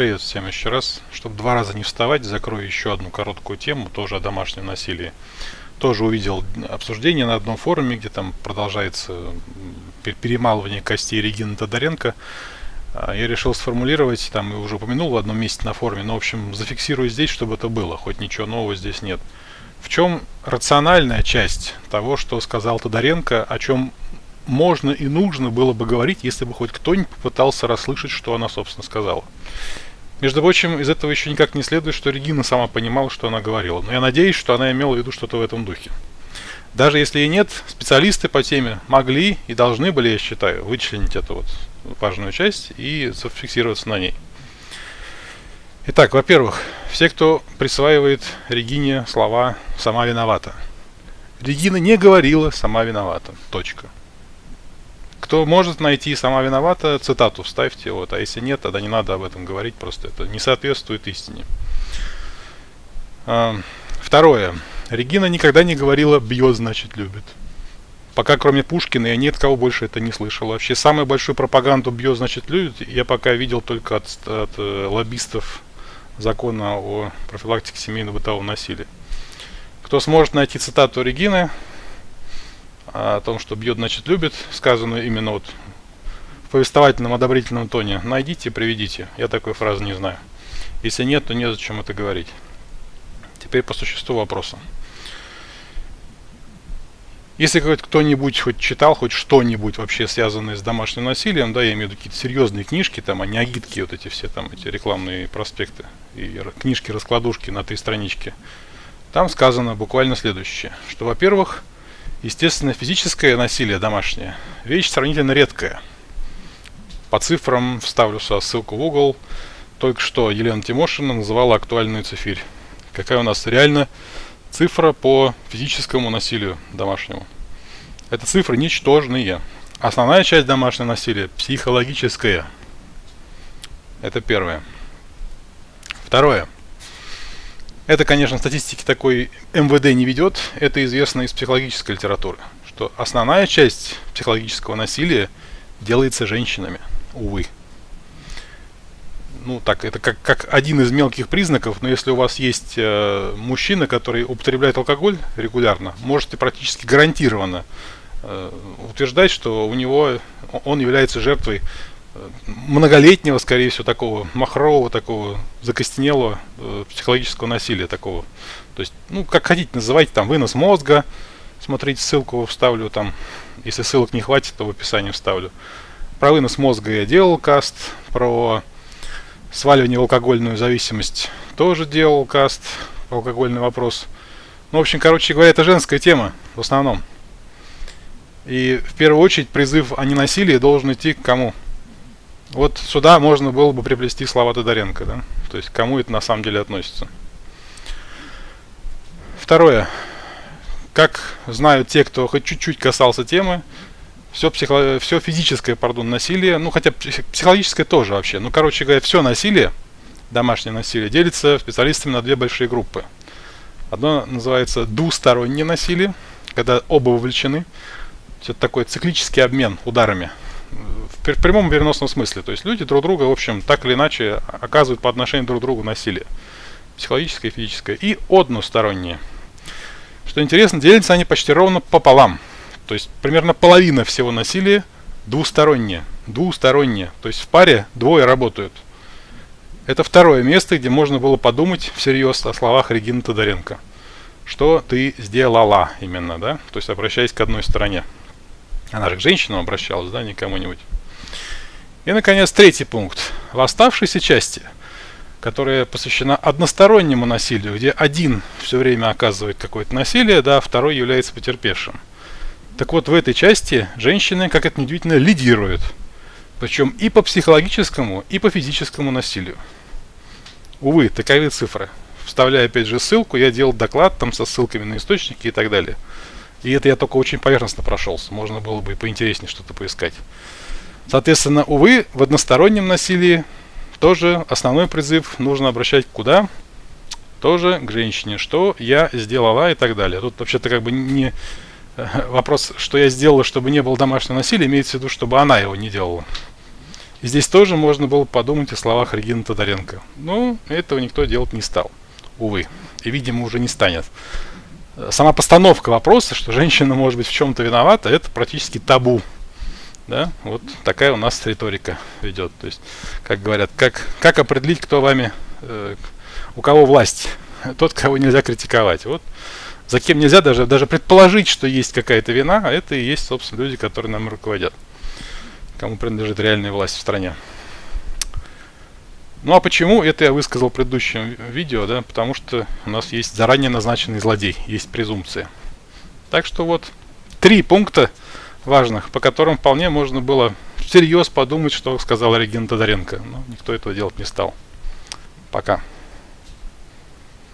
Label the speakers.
Speaker 1: Привет всем еще раз. Чтобы два раза не вставать, закрою еще одну короткую тему, тоже о домашнем насилии. Тоже увидел обсуждение на одном форуме, где там продолжается перемалывание костей Регины Тодоренко. А, я решил сформулировать, там и уже упомянул в одном месте на форуме, но в общем зафиксирую здесь, чтобы это было, хоть ничего нового здесь нет. В чем рациональная часть того, что сказал Тодоренко, о чем можно и нужно было бы говорить, если бы хоть кто-нибудь попытался расслышать, что она, собственно, сказала. Между прочим, из этого еще никак не следует, что Регина сама понимала, что она говорила. Но я надеюсь, что она имела в виду что-то в этом духе. Даже если и нет, специалисты по теме могли и должны были, я считаю, вычленить эту вот важную часть и зафиксироваться на ней. Итак, во-первых, все, кто присваивает Регине слова «сама виновата». Регина не говорила «сама виновата». Точка. Кто может найти «сама виновата», цитату вставьте, вот, а если нет, тогда не надо об этом говорить, просто это не соответствует истине. А, второе. Регина никогда не говорила «бьет, значит, любит». Пока кроме Пушкина я ни от кого больше это не слышал. Вообще самую большую пропаганду «бьет, значит, любит» я пока видел только от, от э, лоббистов закона о профилактике семейного бытового насилия. Кто сможет найти цитату Регины, о том, что бьет, значит любит, сказанную именно вот в повествовательном одобрительном тоне, найдите, приведите. Я такой фразы не знаю. Если нет, то незачем это говорить. Теперь по существу вопроса. Если кто-нибудь хоть читал хоть что-нибудь вообще связанное с домашним насилием, да, я имею в виду какие-то серьезные книжки, там, а не агитки, вот эти все там, эти рекламные проспекты и книжки-раскладушки на три странички, там сказано буквально следующее, что, во-первых, Естественно, физическое насилие домашнее – вещь сравнительно редкая. По цифрам вставлю сюда ссылку в угол. Только что Елена Тимошина называла актуальную цифирь. Какая у нас реально цифра по физическому насилию домашнему? Это цифры ничтожные. Основная часть домашнего насилия – психологическое. Это первое. Второе – это, конечно, статистики такой МВД не ведет, это известно из психологической литературы, что основная часть психологического насилия делается женщинами, увы. Ну, так, это как, как один из мелких признаков, но если у вас есть э, мужчина, который употребляет алкоголь регулярно, можете практически гарантированно э, утверждать, что у него он является жертвой многолетнего, скорее всего, такого махрового, такого закостенелого э, психологического насилия такого. То есть, ну, как хотите, называйте там вынос мозга. Смотрите, ссылку вставлю там. Если ссылок не хватит, то в описании вставлю. Про вынос мозга я делал каст. Про сваливание в алкогольную зависимость тоже делал каст. Алкогольный вопрос. Ну, в общем, короче говоря, это женская тема в основном. И в первую очередь призыв о ненасилии должен идти к кому? Вот сюда можно было бы приплести слова Тодоренко, да? То есть кому это на самом деле относится. Второе. Как знают те, кто хоть чуть-чуть касался темы, все, психо... все физическое, пардон, насилие, ну хотя психологическое тоже вообще, ну короче говоря, все насилие, домашнее насилие, делится специалистами на две большие группы. Одно называется двустороннее насилие, когда оба вовлечены. Это такой циклический обмен ударами в прямом и переносном смысле. То есть люди друг друга, в общем, так или иначе оказывают по отношению друг к другу насилие. Психологическое и физическое. И одностороннее. Что интересно, делятся они почти ровно пополам. То есть примерно половина всего насилия двустороннее. Двустороннее. То есть в паре двое работают. Это второе место, где можно было подумать всерьез о словах Регины Тодоренко. Что ты сделала именно, да? То есть обращаясь к одной стороне. Она же к женщинам обращалась, да, не кому-нибудь. И, наконец, третий пункт. В оставшейся части, которая посвящена одностороннему насилию, где один все время оказывает какое-то насилие, да, второй является потерпевшим. Так вот, в этой части женщины, как это неудивительно, лидируют. Причем и по психологическому, и по физическому насилию. Увы, таковы цифры. Вставляя опять же ссылку, я делал доклад там со ссылками на источники и так далее. И это я только очень поверхностно прошелся. Можно было бы и поинтереснее что-то поискать. Соответственно, увы, в одностороннем насилии тоже основной призыв нужно обращать куда? Тоже к женщине. Что я сделала и так далее. Тут вообще-то как бы не вопрос, что я сделала, чтобы не было домашнего насилия, имеется в виду, чтобы она его не делала. И здесь тоже можно было подумать о словах Регины Тодоренко. Но этого никто делать не стал, увы. И, видимо, уже не станет. Сама постановка вопроса, что женщина может быть в чем-то виновата, это практически табу. Да? Вот такая у нас риторика ведет. То есть, как говорят, как, как определить, кто вами, э, у кого власть? Тот, кого нельзя критиковать. Вот за кем нельзя даже, даже предположить, что есть какая-то вина, а это и есть, собственно, люди, которые нам руководят кому принадлежит реальная власть в стране. Ну а почему? Это я высказал в предыдущем видео, да, потому что у нас есть заранее назначенный злодей, есть презумпция. Так что вот три пункта важных, по которым вполне можно было всерьез подумать, что сказал Регина Тодоренко. Но никто этого делать не стал. Пока.